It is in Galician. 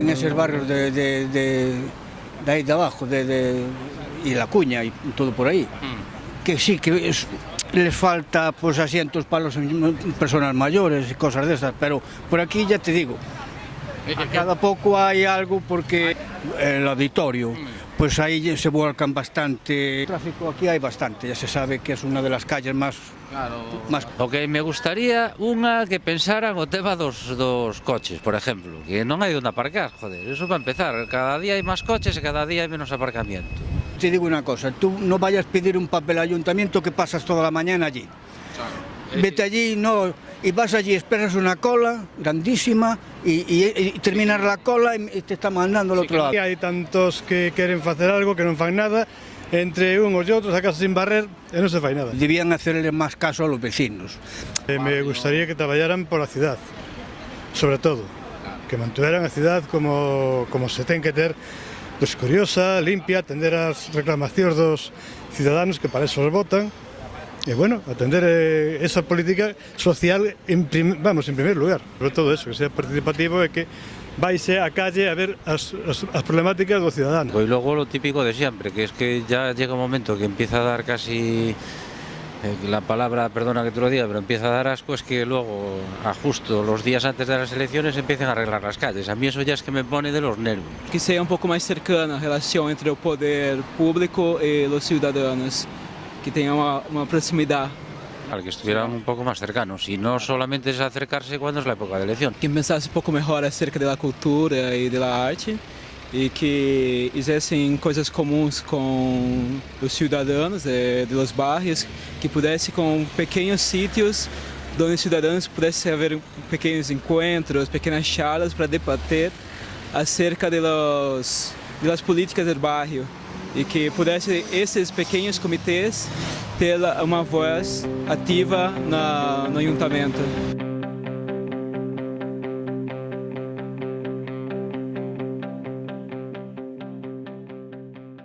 En esos barrios de, de, de, de ahí de abajo, de, y La Cuña y todo por ahí, que sí, que es- les falta pues asientos para las personas mayores y cosas de esas, pero por aquí ya te digo, Eh, eh, a cada pouco hai algo porque el auditorio, pois mm. pues aí se volcan bastante. O tráfico aquí hai bastante, ya se sabe que é unha de las calles máis Claro. Mas... O que me gustaría unha que pensaran o tema dos, dos coches, por exemplo, que non hai onde aparcar, joder, eso para empezar, cada día hai máis coches e cada día hai menos aparcamiento. Te digo unha cosa, tú non vayas pedir un papel al ayuntamiento que pasas toda la mañana allí. Claro. Vete eh, allí, no, e vas allí, esperas una cola grandísima e, e, e terminas a cola e te está mandando ao outro lado. Hai tantos que queren facer algo que non fan nada, entre unhos e outros, a casa sin barrer, e non se fai nada. Debían hacerle máis caso aos vecinos. E me gustaría que traballaran pola cidade, sobre todo, que mantuveran a cidade como, como se ten que ter, pues, curiosa, limpia, atender as reclamacións dos cidadáns que para eso os votan, e bueno, atender eh, esa política social en prim, vamos, en primer lugar, sobre todo eso, que sea participativo e que vaise á calle a ver as, as, as problemáticas dos ciudadanos. Y luego lo típico de siempre, que es que ya llega un momento que empieza a dar casi eh, la palabra, perdona que te lo diga, pero empieza a dar asco, es que luego, a justo los días antes de las elecciones, empiezan a arreglar las calles. A mí eso ya es que me pone de los nervios. que seja um pouco mais cercana a relação entre o poder público e os cidadãos, que tenha uma, uma proximidade. Al que estuvieran un poco más cercanos, y no solamente es acercarse cuando es la época de elección. Que pensasse um pouco melhor acerca da cultura e da arte e que fizessem coisas comuns com os cidadãos eh, de los bairros, que pudesse com pequenos sítios onde os cidadãos pudessem haver pequenos encontros, pequenas charlas para debater acerca de los, de políticas do bairro e que pudesse esses pequenos comitês ter uma voz ativa na, no ayuntamento.